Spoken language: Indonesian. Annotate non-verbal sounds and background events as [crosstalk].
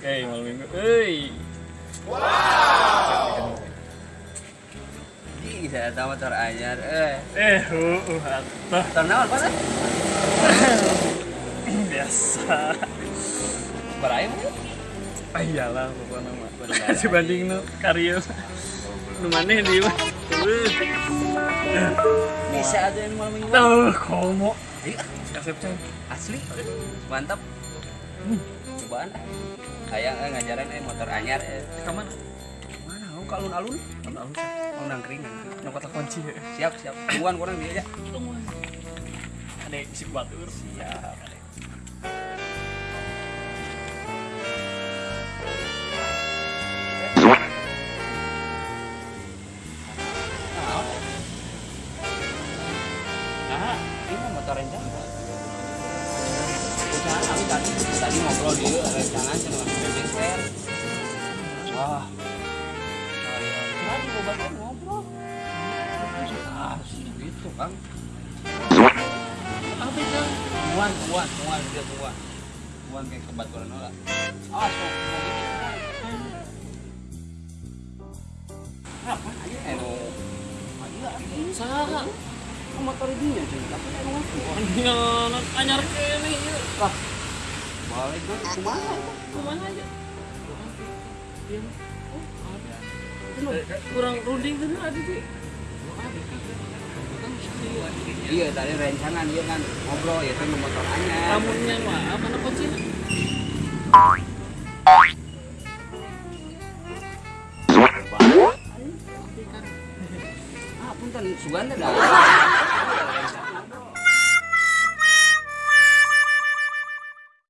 Eh, malam minggu. Eh. Ih, saya tahu motor anyar. Eh, Eh, uh, uh, atuh. naon apa sih? biasa. Berai mungkin. Ah iyalah pokoknya mah. [laughs] Dibanding nu karya. Nu maneh di mah. Bisa aja yang malam minggu. Tuh, komo. Iya, Kasep asli. Mantap. Cobaan ah. Kayak eh, ngajaran eh motor anyar eh. Ka mana? Mana lu kalun-alun? Alun-alun. Oh nangkring nangkring. Nu kota kunci. Siap, siap. Tungguan kurang dia aja. Ada isi batur. Siap. Nah, ini motor rencana. Tadi tadi ngobrol di rencangan cuma geser. Wah. Tadi ngobrol. Ah, gitu kan. Apa itu? Tuan, tuan, tuan, dia tuan. Tuan kayak kebaturan lah. Ah, so, mau gitu. Apa aja? Eh, no. Ayo, Saha? Motor dia cuy. Tapi kan ngaku. Anjir, anyar kene ieu. Lah. Balik kan ke mana? Ke mana aja? Oh, ada. Itu kurang runding tuh ada sih. Iya, tadi rencangan dia kan ngobrol ya kan motor anyar. Kamunya mah apa nama kunci? Ah, punten Suganda dah.